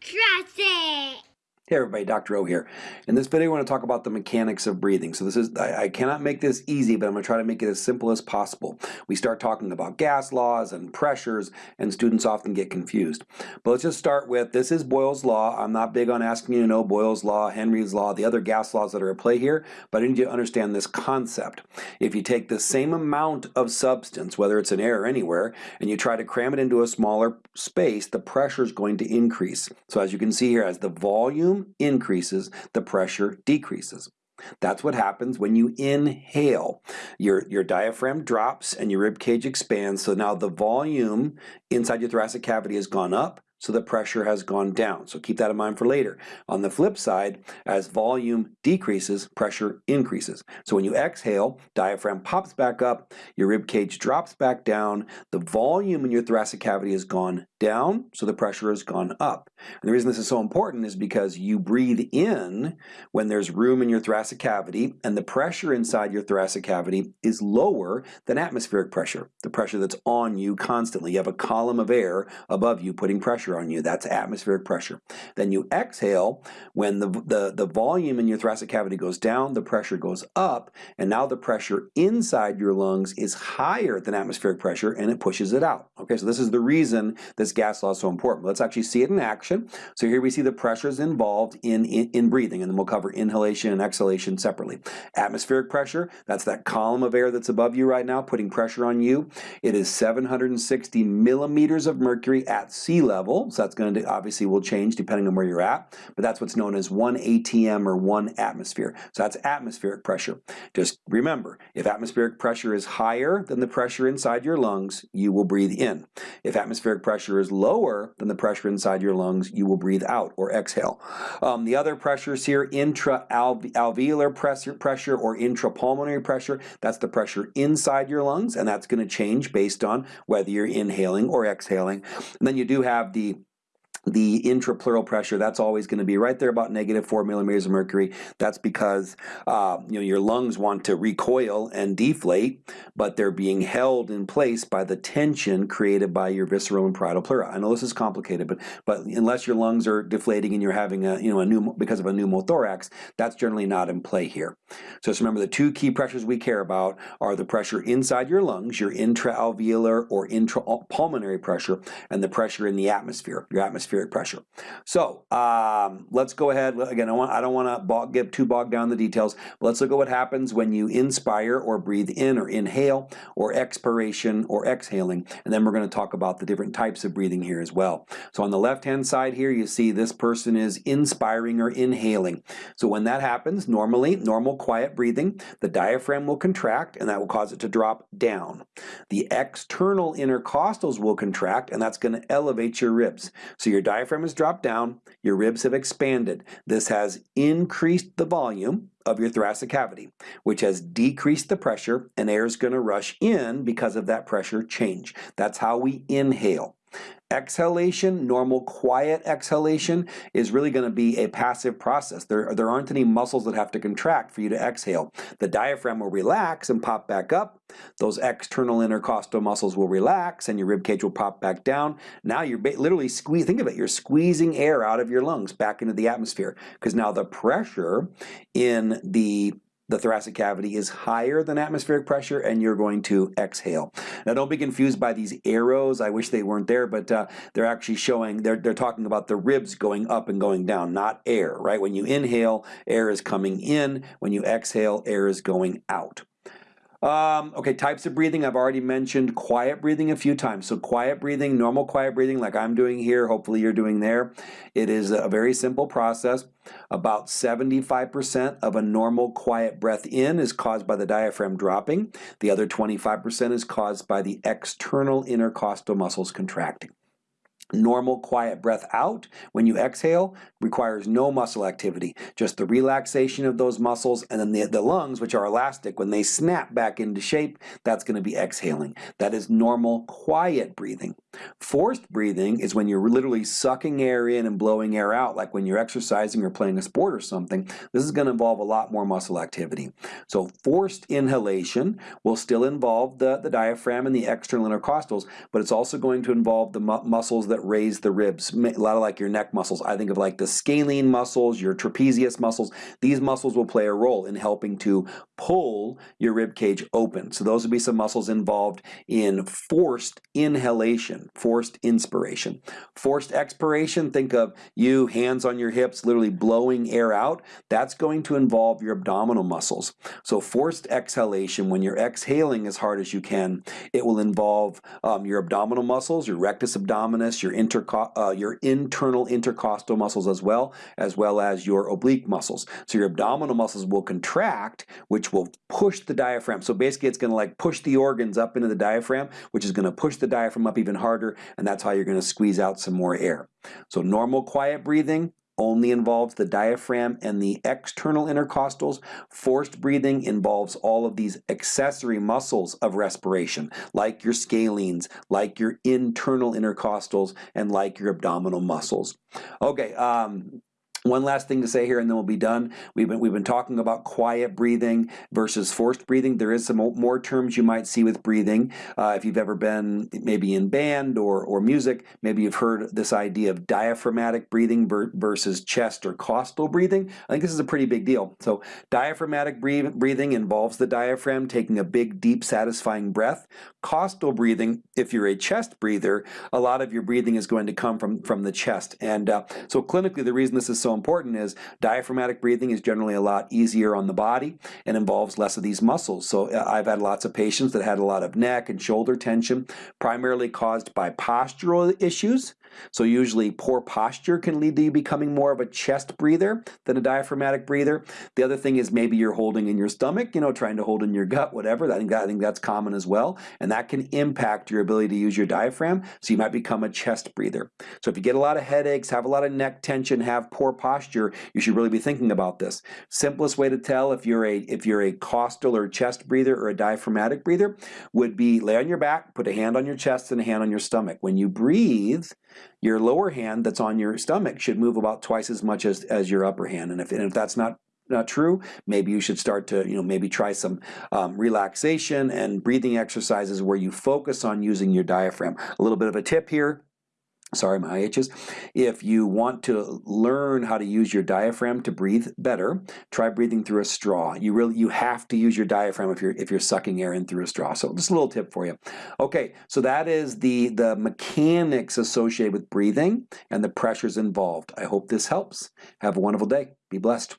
Trust it. Hey everybody, Dr. O here. In this video, I want to talk about the mechanics of breathing. So this is, I, I, cannot make this easy, but I'm going to try to make it as simple as possible. We start talking about gas laws and pressures, and students often get confused. But let's just start with, this is Boyle's Law. I'm not big on asking you to know Boyle's Law, Henry's Law, the other gas laws that are at play here, but I need you to understand this concept. If you take the same amount of substance, whether it's an air or anywhere, and you try to cram it into a smaller space, the pressure is going to increase. So as you can see here, as the volume volume increases, the pressure decreases. That's what happens when you inhale. Your, your diaphragm drops and your rib cage expands, so now the volume inside your thoracic cavity has gone up, so the pressure has gone down. So keep that in mind for later. On the flip side, as volume decreases, pressure increases. So when you exhale, diaphragm pops back up, your rib cage drops back down, the volume in your thoracic cavity has gone down, so the pressure has gone up. And the reason this is so important is because you breathe in when there's room in your thoracic cavity, and the pressure inside your thoracic cavity is lower than atmospheric pressure, the pressure that's on you constantly. You have a column of air above you putting pressure on you. That's atmospheric pressure. Then you exhale when the, the, the volume in your thoracic cavity goes down, the pressure goes up, and now the pressure inside your lungs is higher than atmospheric pressure, and it pushes it out. Okay, so this is the reason this gas law is so important. Let's actually see it in action. So here we see the pressures involved in, in, in breathing, and then we'll cover inhalation and exhalation separately. Atmospheric pressure, that's that column of air that's above you right now, putting pressure on you. It is 760 millimeters of mercury at sea level, so that's going to obviously will change depending on where you're at, but that's what's known as 1 atm or 1 atmosphere. So that's atmospheric pressure. Just remember, if atmospheric pressure is higher than the pressure inside your lungs, you will breathe in. If atmospheric pressure is lower than the pressure inside your lungs, you will breathe out or exhale. Um, the other pressures here, intra-alveolar pressure, pressure or intrapulmonary pressure, that's the pressure inside your lungs, and that's going to change based on whether you're inhaling or exhaling. And then you do have the the intrapleural pressure, that's always going to be right there about negative 4 millimeters of mercury. That's because uh, you know your lungs want to recoil and deflate, but they're being held in place by the tension created by your visceral and parietal pleura. I know this is complicated, but but unless your lungs are deflating and you're having a you know a new because of a pneumothorax, that's generally not in play here. So just remember the two key pressures we care about are the pressure inside your lungs, your intraalveolar or intrapulmonary pressure, and the pressure in the atmosphere, your atmosphere atmospheric pressure. So um, let's go ahead. Again, I, want, I don't want to get too bogged down the details, let's look at what happens when you inspire or breathe in or inhale or expiration or exhaling. And then we're going to talk about the different types of breathing here as well. So on the left-hand side here, you see this person is inspiring or inhaling. So when that happens, normally, normal quiet breathing, the diaphragm will contract and that will cause it to drop down. The external intercostals will contract and that's going to elevate your ribs. So your diaphragm has dropped down, your ribs have expanded. This has increased the volume of your thoracic cavity, which has decreased the pressure and air is going to rush in because of that pressure change. That's how we inhale. Exhalation, normal quiet exhalation, is really going to be a passive process. There, there aren't any muscles that have to contract for you to exhale. The diaphragm will relax and pop back up. Those external intercostal muscles will relax and your rib cage will pop back down. Now you're literally squeeze. think of it, you're squeezing air out of your lungs back into the atmosphere because now the pressure in the the thoracic cavity is higher than atmospheric pressure and you're going to exhale. Now don't be confused by these arrows. I wish they weren't there, but uh, they're actually showing, they're, they're talking about the ribs going up and going down, not air, right? When you inhale, air is coming in. When you exhale, air is going out. Um, okay, types of breathing, I've already mentioned quiet breathing a few times. So quiet breathing, normal quiet breathing like I'm doing here, hopefully you're doing there. It is a very simple process. About 75% of a normal quiet breath in is caused by the diaphragm dropping. The other 25% is caused by the external intercostal muscles contracting. Normal quiet breath out when you exhale requires no muscle activity, just the relaxation of those muscles and then the, the lungs, which are elastic, when they snap back into shape, that's going to be exhaling. That is normal quiet breathing. Forced breathing is when you're literally sucking air in and blowing air out, like when you're exercising or playing a sport or something. This is going to involve a lot more muscle activity. So forced inhalation will still involve the, the diaphragm and the external intercostals, but it's also going to involve the mu muscles that that raise the ribs, a lot of like your neck muscles. I think of like the scalene muscles, your trapezius muscles. These muscles will play a role in helping to pull your rib cage open. So those would be some muscles involved in forced inhalation, forced inspiration. Forced expiration, think of you hands on your hips, literally blowing air out. That's going to involve your abdominal muscles. So forced exhalation, when you're exhaling as hard as you can, it will involve um, your abdominal muscles, your rectus abdominis, your, uh, your internal intercostal muscles as well, as well as your oblique muscles. So your abdominal muscles will contract, which will push the diaphragm. So basically it's gonna like push the organs up into the diaphragm, which is gonna push the diaphragm up even harder, and that's how you're gonna squeeze out some more air. So normal quiet breathing, only involves the diaphragm and the external intercostals. Forced breathing involves all of these accessory muscles of respiration, like your scalenes, like your internal intercostals, and like your abdominal muscles. Okay, um, one last thing to say here and then we'll be done. We've been, we've been talking about quiet breathing versus forced breathing. There is some more terms you might see with breathing. Uh, if you've ever been maybe in band or, or music, maybe you've heard this idea of diaphragmatic breathing versus chest or costal breathing. I think this is a pretty big deal. So diaphragmatic breathing involves the diaphragm taking a big, deep, satisfying breath. Costal breathing, if you're a chest breather, a lot of your breathing is going to come from, from the chest. And uh, so clinically, the reason this is so important is diaphragmatic breathing is generally a lot easier on the body and involves less of these muscles. So uh, I've had lots of patients that had a lot of neck and shoulder tension, primarily caused by postural issues. So usually poor posture can lead to you becoming more of a chest breather than a diaphragmatic breather. The other thing is maybe you're holding in your stomach, you know, trying to hold in your gut, whatever. I think, that, I think that's common as well. And that can impact your ability to use your diaphragm. So you might become a chest breather. So if you get a lot of headaches, have a lot of neck tension, have poor posture, you should really be thinking about this. Simplest way to tell if you're a if you're a costal or chest breather or a diaphragmatic breather would be lay on your back, put a hand on your chest and a hand on your stomach. When you breathe, your lower hand that's on your stomach should move about twice as much as, as your upper hand. And if, and if that's not not true, maybe you should start to, you know, maybe try some um, relaxation and breathing exercises where you focus on using your diaphragm. A little bit of a tip here, sorry my IHs, if you want to learn how to use your diaphragm to breathe better, try breathing through a straw. You really you have to use your diaphragm if you're if you're sucking air in through a straw. So just a little tip for you. Okay, so that is the the mechanics associated with breathing and the pressures involved. I hope this helps. Have a wonderful day. Be blessed.